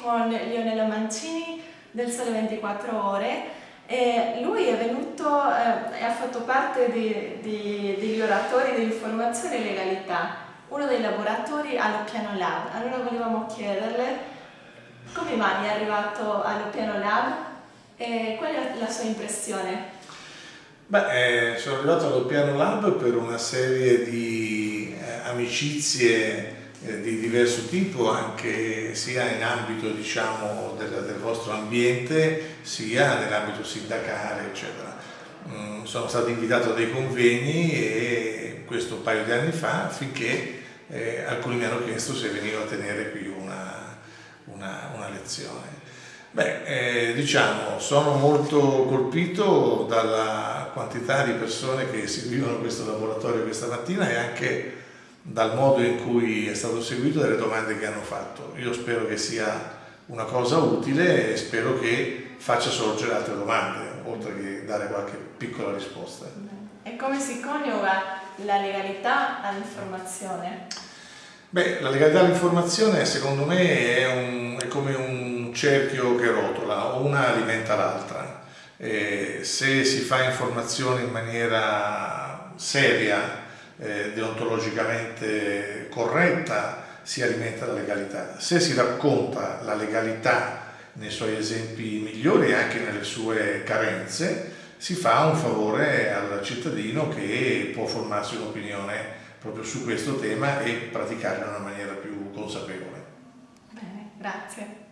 con Lionello Mancini del Sole 24 Ore e lui è venuto eh, e ha fatto parte di, di, degli oratori di informazione e legalità, uno dei laboratori allo Piano Lab. Allora volevamo chiederle come mai è arrivato allo Piano Lab e qual è la sua impressione? Beh, eh, sono arrivato allo Piano Lab per una serie di eh, amicizie di diverso tipo, anche sia in ambito diciamo, del, del vostro ambiente, sia nell'ambito sindacale, eccetera. Mm, sono stato invitato a dei convegni e questo un paio di anni fa affinché eh, alcuni mi hanno chiesto se venivo a tenere qui una, una, una lezione. Beh, eh, diciamo, sono molto colpito dalla quantità di persone che seguivano questo laboratorio questa mattina e anche dal modo in cui è stato seguito e dalle domande che hanno fatto. Io spero che sia una cosa utile e spero che faccia sorgere altre domande, oltre che dare qualche piccola risposta. E come si coniuga la legalità all'informazione? Beh, la legalità all'informazione secondo me è, un, è, come un cerchio che rotola, una alimenta l'altra. se si fa informazione in maniera seria, eh, deontologicamente corretta si alimenta la legalità. Se si racconta la legalità nei suoi esempi migliori e anche nelle sue carenze, si fa un favore al cittadino che può formarsi un'opinione proprio su questo tema e praticarla in una maniera più consapevole. Bene, grazie.